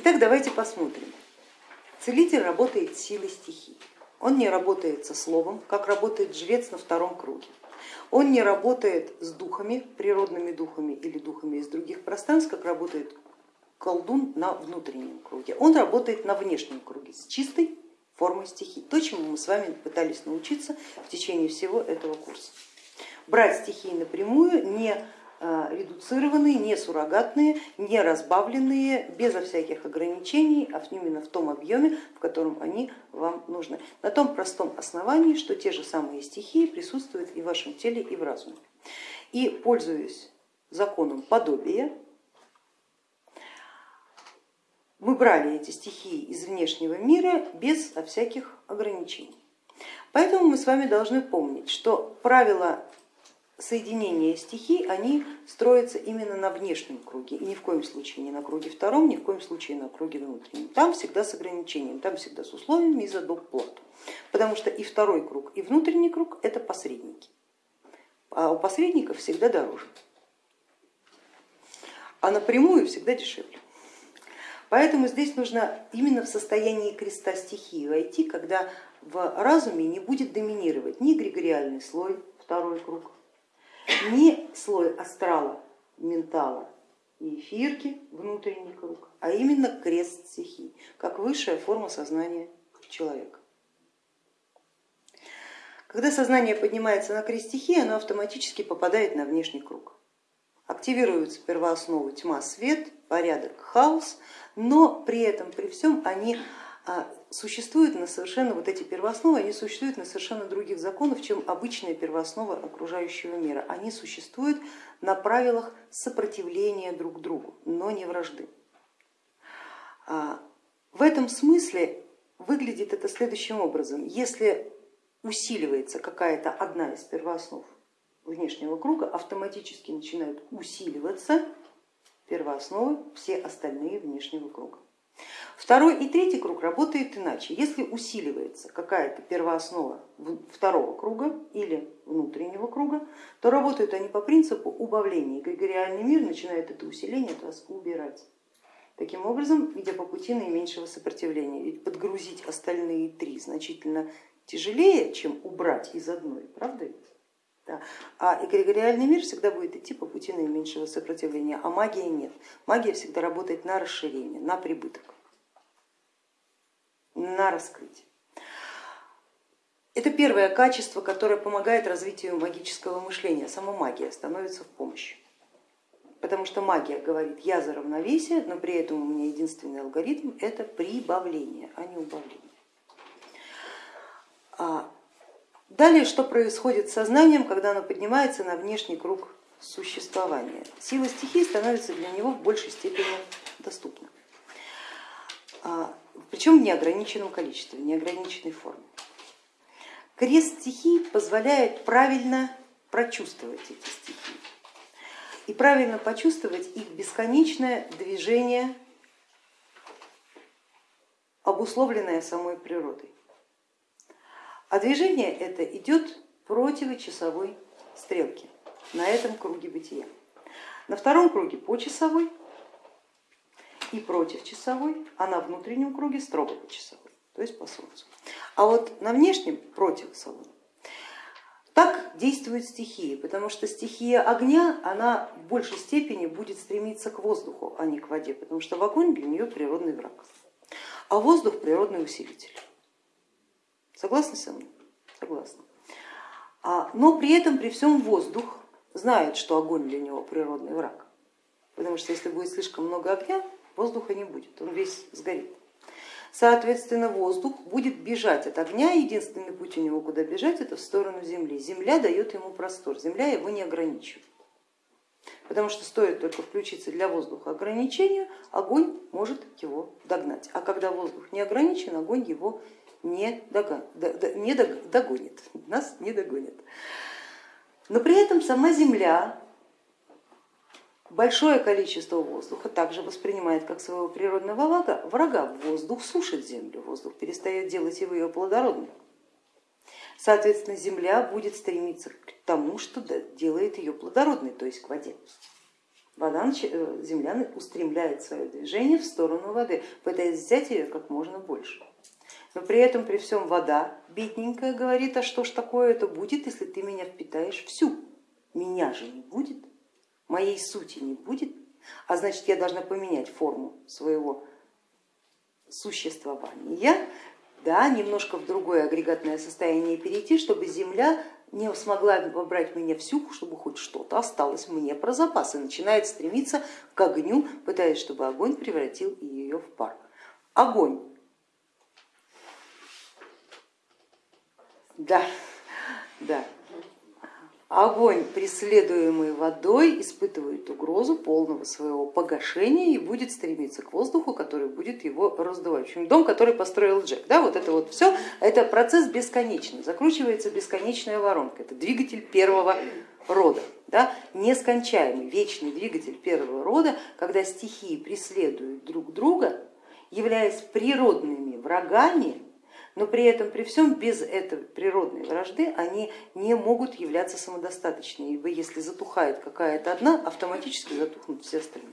Итак, давайте посмотрим. Целитель работает силой стихий. Он не работает со словом, как работает жрец на втором круге. Он не работает с духами, природными духами или духами из других пространств, как работает колдун на внутреннем круге. Он работает на внешнем круге с чистой формой стихий. То, чему мы с вами пытались научиться в течение всего этого курса. Брать стихии напрямую, не редуцированные, не суррогатные, не разбавленные, безо всяких ограничений, а именно в том объеме, в котором они вам нужны. На том простом основании, что те же самые стихии присутствуют и в вашем теле, и в разуме. И пользуясь законом подобия, мы брали эти стихии из внешнего мира без всяких ограничений. Поэтому мы с вами должны помнить, что правила соединения стихий, они строятся именно на внешнем круге и ни в коем случае не на круге втором, ни в коем случае на круге внутреннем. Там всегда с ограничением, там всегда с условиями и за доп. плату. Потому что и второй круг, и внутренний круг это посредники. А у посредников всегда дороже, а напрямую всегда дешевле. Поэтому здесь нужно именно в состоянии креста стихии войти, когда в разуме не будет доминировать ни эгрегориальный слой, второй круг, ни слой астрала, ментала и эфирки, внутренний круг, а именно крест стихий, как высшая форма сознания человека. Когда сознание поднимается на крест стихии, оно автоматически попадает на внешний круг. Активируются первоосновы тьма, свет, порядок, хаос, но при этом, при всем они а, существуют на совершенно, вот эти первоосновы, они существуют на совершенно других законах, чем обычная первооснова окружающего мира. Они существуют на правилах сопротивления друг другу, но не вражды. А, в этом смысле выглядит это следующим образом. Если усиливается какая-то одна из первооснов внешнего круга, автоматически начинают усиливаться первоосновы все остальные внешнего круга. Второй и третий круг работает иначе. Если усиливается какая-то первооснова второго круга или внутреннего круга, то работают они по принципу убавления. Эгрегориальный мир начинает это усиление от вас убирать. Таким образом, идя по пути наименьшего сопротивления. Ведь подгрузить остальные три значительно тяжелее, чем убрать из одной, правда ведь? Да. А эгрегориальный мир всегда будет идти по пути наименьшего сопротивления, а магия нет. Магия всегда работает на расширение, на прибыток, на раскрытие. Это первое качество, которое помогает развитию магического мышления. Сама магия становится в помощь. Потому что магия говорит, я за равновесие, но при этом у меня единственный алгоритм это прибавление, а не убавление. Далее, что происходит с сознанием, когда оно поднимается на внешний круг существования? Сила стихии становится для него в большей степени доступна, а, причем в неограниченном количестве, в неограниченной форме. Крест стихий позволяет правильно прочувствовать эти стихии и правильно почувствовать их бесконечное движение, обусловленное самой природой. А движение это идет противочасовой стрелки на этом круге бытия. На втором круге по часовой и против часовой, а на внутреннем круге строго по часовой, то есть по солнцу. А вот на внешнем против солнца. Так действуют стихии, потому что стихия огня, она в большей степени будет стремиться к воздуху, а не к воде, потому что огонь для нее природный враг, а воздух природный усилитель. Согласны со мной? Согласна. А, но при этом, при всем воздух знает, что огонь для него природный враг. Потому что если будет слишком много огня, воздуха не будет, он весь сгорит. Соответственно, воздух будет бежать от огня, единственный путь у него куда бежать, это в сторону Земли. Земля дает ему простор, Земля его не ограничивает. Потому что стоит только включиться для воздуха ограничению, огонь может его догнать. А когда воздух не ограничен, огонь его не, догон, не догонит, нас не догонит. Но при этом сама Земля большое количество воздуха также воспринимает как своего природного врага, врага. Воздух сушит землю, воздух перестает делать его ее плодородной. Соответственно, земля будет стремиться к тому, что делает ее плодородной, то есть к воде. вода, э, земля устремляет свое движение в сторону воды, пытаясь взять ее как можно больше. Но при этом, при всем вода, бедненькая, говорит, а что ж такое это будет, если ты меня впитаешь всю? Меня же не будет, моей сути не будет, а значит я должна поменять форму своего существования, да, немножко в другое агрегатное состояние перейти, чтобы Земля не смогла вобрать меня всю, чтобы хоть что-то осталось мне про запас и начинает стремиться к огню, пытаясь, чтобы огонь превратил ее в пар. Огонь. Да, да, Огонь, преследуемый водой, испытывает угрозу полного своего погашения и будет стремиться к воздуху, который будет его раздувать. В общем, дом, который построил Джек. Да, вот это вот все, это процесс бесконечный, закручивается бесконечная воронка, это двигатель первого рода, да, нескончаемый, вечный двигатель первого рода, когда стихии преследуют друг друга, являясь природными врагами, но при этом, при всем, без этой природной вражды они не могут являться самодостаточными, ибо если затухает какая-то одна, автоматически затухнут все остальные.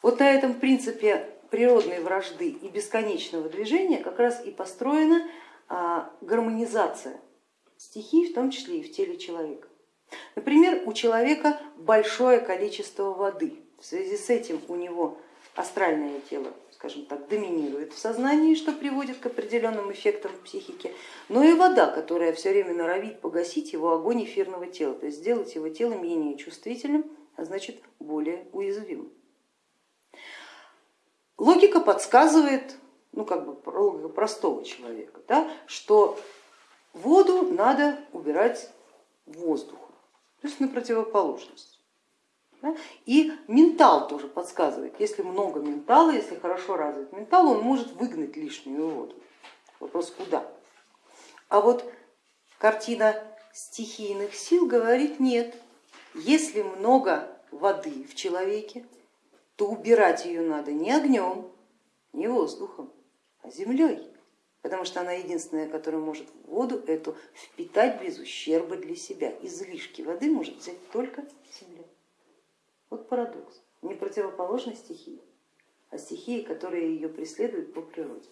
Вот на этом принципе природной вражды и бесконечного движения как раз и построена а, гармонизация стихий, в том числе и в теле человека. Например, у человека большое количество воды, в связи с этим у него астральное тело скажем так, доминирует в сознании, что приводит к определенным эффектам в психике, но и вода, которая все время норовит погасить его огонь эфирного тела, то есть сделать его тело менее чувствительным, а значит более уязвимым. Логика подсказывает, ну как бы логика простого человека, да, что воду надо убирать воздуху, то есть на противоположность. И ментал тоже подсказывает, если много ментала, если хорошо развит ментал, он может выгнать лишнюю воду. Вопрос куда? А вот картина стихийных сил говорит нет, если много воды в человеке, то убирать ее надо не огнем, не воздухом, а землей, потому что она единственная, которая может воду эту впитать без ущерба для себя. Излишки воды может взять только земля. Вот парадокс. Не противоположной стихии, а стихии, которые ее преследуют по природе.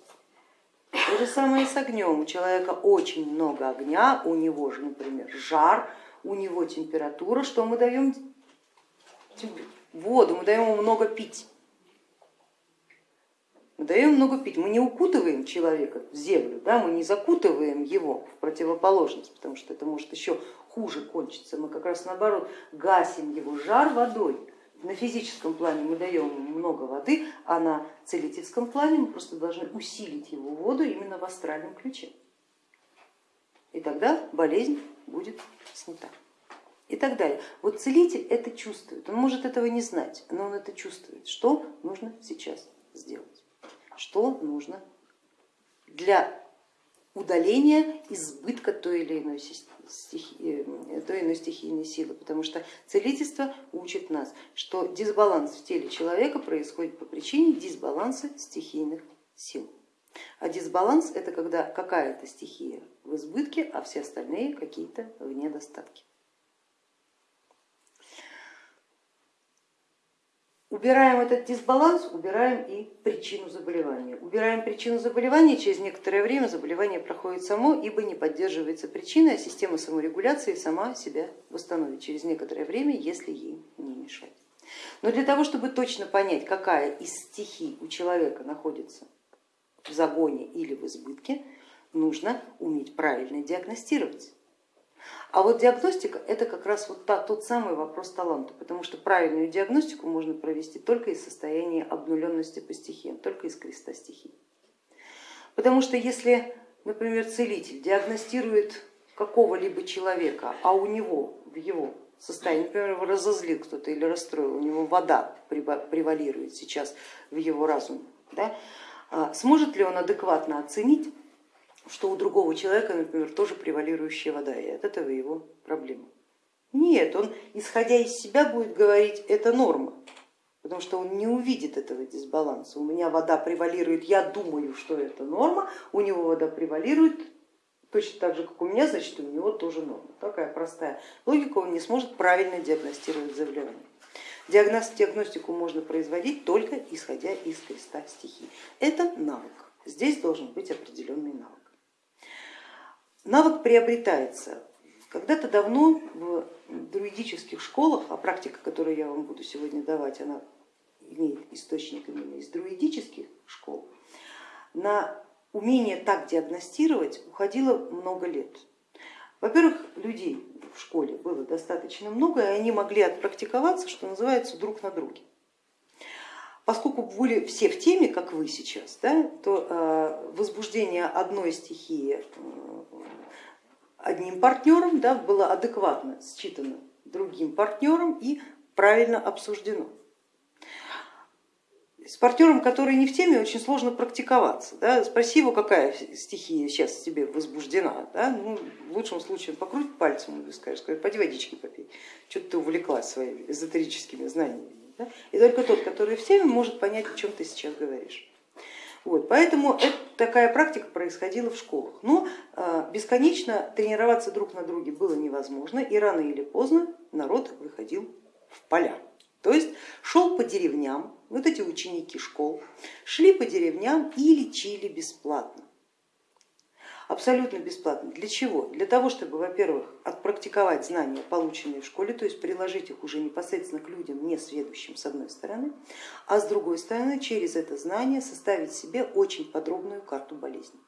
То же самое и с огнем. У человека очень много огня, у него же, например, жар, у него температура. Что мы даем? Воду, мы даем ему много пить. Мы даем много пить, мы не укутываем человека в землю, да, мы не закутываем его в противоположность, потому что это может еще хуже кончится. Мы как раз наоборот гасим его жар водой. На физическом плане мы даем ему много воды, а на целительском плане мы просто должны усилить его воду именно в астральном ключе. И тогда болезнь будет снята. И так далее. Вот целитель это чувствует, он может этого не знать, но он это чувствует, что нужно сейчас сделать, что нужно для удаления избытка той или иной, стихи, э, той иной стихийной силы, потому что целительство учит нас, что дисбаланс в теле человека происходит по причине дисбаланса стихийных сил. А дисбаланс это когда какая-то стихия в избытке, а все остальные какие-то в недостатке. Убираем этот дисбаланс, убираем и причину заболевания. Убираем причину заболевания, через некоторое время заболевание проходит само, ибо не поддерживается причина, а система саморегуляции сама себя восстановит через некоторое время, если ей не мешать. Но для того, чтобы точно понять, какая из стихий у человека находится в загоне или в избытке, нужно уметь правильно диагностировать. А вот диагностика это как раз вот та, тот самый вопрос таланта, потому что правильную диагностику можно провести только из состояния обнуленности по стихиям, только из креста стихий. Потому что если, например, целитель диагностирует какого-либо человека, а у него в его состоянии, например, его разозлил кто-то или расстроил, у него вода превалирует сейчас в его разуме, да, а сможет ли он адекватно оценить что у другого человека, например, тоже превалирующая вода, и от этого его проблема. Нет, он, исходя из себя, будет говорить, это норма, потому что он не увидит этого дисбаланса. У меня вода превалирует, я думаю, что это норма, у него вода превалирует, точно так же, как у меня, значит у него тоже норма. Такая простая логика, он не сможет правильно диагностировать заболевание. Диагностику можно производить только исходя из креста стихий. Это навык. Здесь должен быть определенный навык. Навык приобретается когда-то давно в друидических школах, а практика, которую я вам буду сегодня давать, она имеет источник именно из друидических школ, на умение так диагностировать уходило много лет. Во-первых, людей в школе было достаточно много, и они могли отпрактиковаться, что называется, друг на друге. Поскольку были все в теме, как вы сейчас, да, то э, возбуждение одной стихии э, одним партнером да, было адекватно считано другим партнером и правильно обсуждено. С партнером, который не в теме, очень сложно практиковаться. Да? Спроси его, какая стихия сейчас тебе возбуждена. Да? Ну, в лучшем случае покруть пальцем и скажешь, скажешь, пойди водички попей, что-то ты увлеклась своими эзотерическими знаниями. Да? И только тот, который в теме, может понять, о чем ты сейчас говоришь. Вот, поэтому это, такая практика происходила в школах. Но э, бесконечно тренироваться друг на друге было невозможно, и рано или поздно народ выходил в поля. То есть шел по деревням, вот эти ученики школ шли по деревням и лечили бесплатно абсолютно бесплатно. Для чего? Для того, чтобы, во-первых, отпрактиковать знания, полученные в школе, то есть приложить их уже непосредственно к людям, не сведущим с одной стороны, а с другой стороны через это знание составить себе очень подробную карту болезни.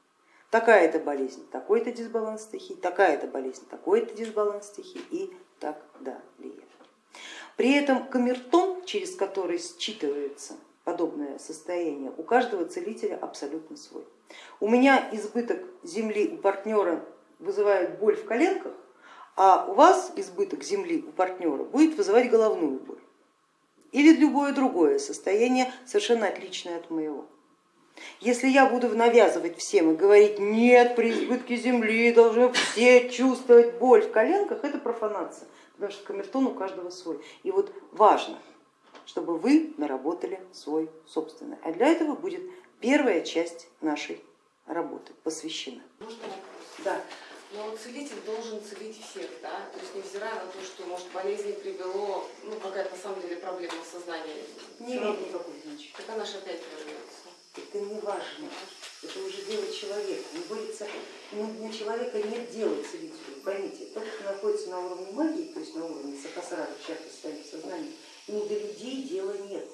Такая-то болезнь, такой-то дисбаланс стихий, такая-то болезнь, такой-то дисбаланс стихий и так далее. При этом камертон, через который считывается подобное состояние, у каждого целителя абсолютно свой. У меня избыток земли у партнера вызывает боль в коленках, а у вас избыток земли у партнера будет вызывать головную боль или любое другое состояние, совершенно отличное от моего. Если я буду навязывать всем и говорить, нет, при избытке земли должны все чувствовать боль в коленках, это профанация, потому что камертон у каждого свой. И вот важно, чтобы вы наработали свой собственный. А для этого будет первая часть нашей работы посвящена. Можно? Да. Но целитель должен целить всех, да? То есть невзирая на то, что может болезнь привело, ну какая-то на самом деле проблема в сознании. Не имеет никакой значения. Так она же опять вернется. Это не важно, это уже дело человека. Он борется, для человека нет дела целителю, поймите, тот, кто находится на уровне магии, то есть на уровне сахасрара, в частности, своим сознанием, ему до людей дела нет,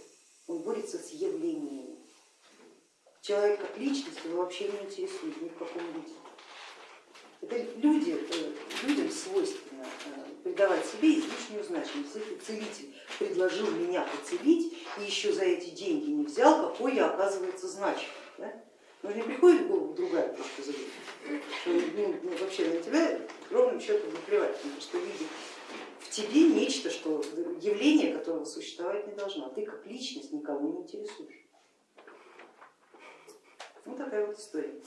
он борется с явлениями. Человек как личность его вообще не интересует ни в каком виде. Это люди, э, людям свойственно э, придавать себе излишнюю значимость. Если целитель предложил меня поцелить и еще за эти деньги не взял, какой я оказывается значимый. Да? Но не приходит в голову другая точка зрения, что ну, ну, вообще на тебя ровным счетом наплевать, потому что видит тебе нечто, что явление которого существовать не должно, а ты как личность никого не интересуешь. Ну такая вот история.